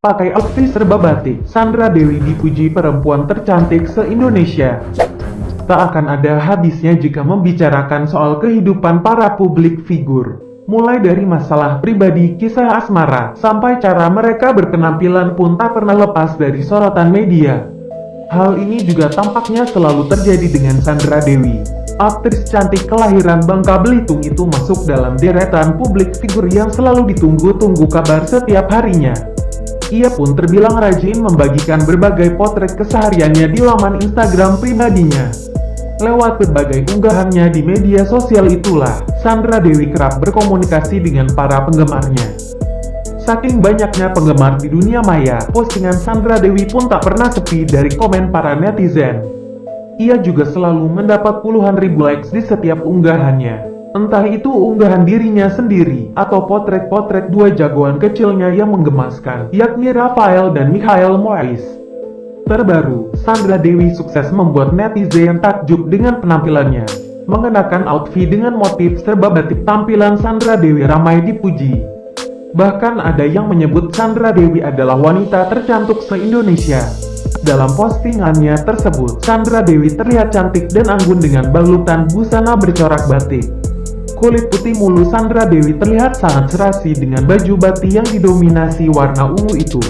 Pakai outfit serba batik, Sandra Dewi dipuji perempuan tercantik se-Indonesia. Tak akan ada habisnya jika membicarakan soal kehidupan para publik figur. Mulai dari masalah pribadi, kisah asmara, sampai cara mereka berpenampilan pun tak pernah lepas dari sorotan media. Hal ini juga tampaknya selalu terjadi dengan Sandra Dewi. Aktris cantik kelahiran Bangka Belitung itu masuk dalam deretan publik figur yang selalu ditunggu-tunggu kabar setiap harinya. Ia pun terbilang rajin membagikan berbagai potret kesehariannya di laman Instagram pribadinya. Lewat berbagai unggahannya di media sosial itulah, Sandra Dewi kerap berkomunikasi dengan para penggemarnya. Saking banyaknya penggemar di dunia maya, postingan Sandra Dewi pun tak pernah sepi dari komen para netizen. Ia juga selalu mendapat puluhan ribu likes di setiap unggahannya. Entah itu unggahan dirinya sendiri, atau potret-potret dua jagoan kecilnya yang menggemaskan, yakni Rafael dan Mikhail Moais. Terbaru, Sandra Dewi sukses membuat netizen takjub dengan penampilannya. Mengenakan outfit dengan motif serba batik tampilan Sandra Dewi ramai dipuji. Bahkan ada yang menyebut Sandra Dewi adalah wanita tercantik se-Indonesia. Dalam postingannya tersebut, Sandra Dewi terlihat cantik dan anggun dengan balutan busana bercorak batik. Kulit putih mulu Sandra Dewi terlihat sangat serasi dengan baju batik yang didominasi warna ungu itu.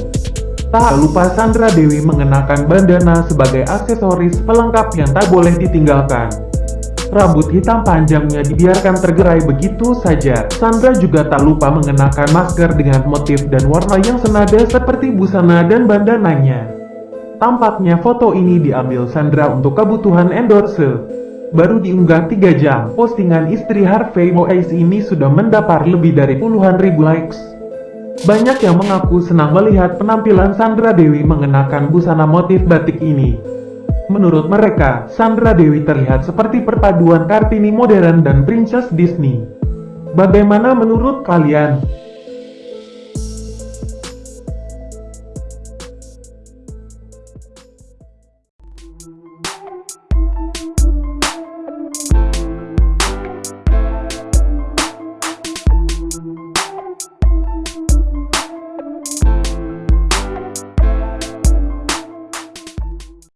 Tak lupa Sandra Dewi mengenakan bandana sebagai aksesoris pelengkap yang tak boleh ditinggalkan. Rambut hitam panjangnya dibiarkan tergerai begitu saja. Sandra juga tak lupa mengenakan masker dengan motif dan warna yang senada seperti busana dan bandananya. Tampaknya foto ini diambil Sandra untuk kebutuhan endorse. Baru diunggah 3 jam, postingan istri Harvey Moise ini sudah mendapat lebih dari puluhan ribu likes. Banyak yang mengaku senang melihat penampilan Sandra Dewi mengenakan busana motif batik ini. Menurut mereka, Sandra Dewi terlihat seperti perpaduan Kartini modern dan Princess Disney. Bagaimana menurut kalian?